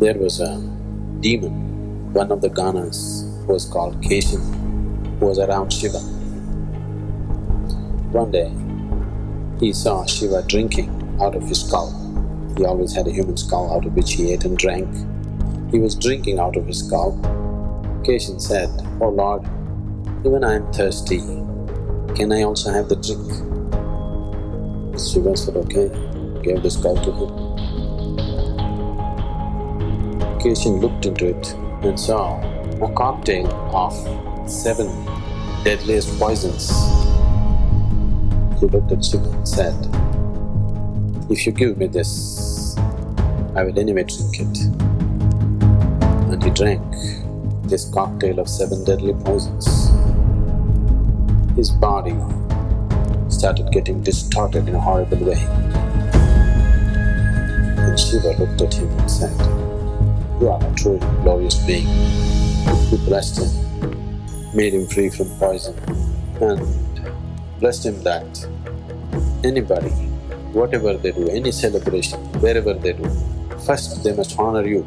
There was a demon, one of the Ganas who was called Keshan, who was around Shiva. One day, he saw Shiva drinking out of his skull. He always had a human skull out of which he ate and drank. He was drinking out of his skull. Keshan said, Oh Lord, even I am thirsty, can I also have the drink? Shiva said, okay, gave the skull to him. Keshan looked into it and saw a cocktail of seven deadliest poisons. He looked at Shiva and said, if you give me this, I will anyway drink it. And he drank this cocktail of seven deadly poisons. His body started getting distorted in a horrible way. And Shiva looked at him and said, You are a truly glorious being. He blessed him, made him free from poison and blessed him that anybody, whatever they do, any celebration, wherever they do, first they must honor you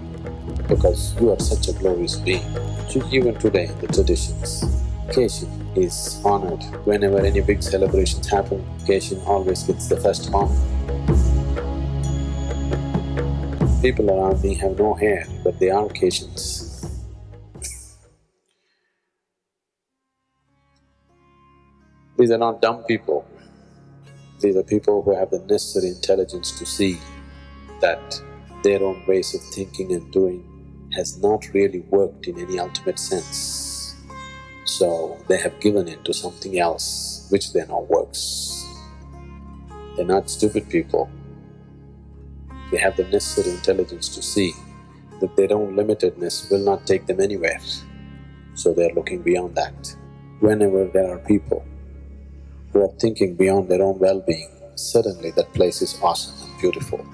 because you are such a glorious being. So even today in the traditions, Keshan is honored. Whenever any big celebrations happen, Keshan always gets the first honor. People around me have no hair, but they are Keshans. These are not dumb people. These are people who have the necessary intelligence to see that their own ways of thinking and doing has not really worked in any ultimate sense. So they have given in to something else which they know works. They're not stupid people. They have the necessary intelligence to see that their own limitedness will not take them anywhere. So they're looking beyond that. Whenever there are people who are thinking beyond their own well-being, suddenly that place is awesome and beautiful.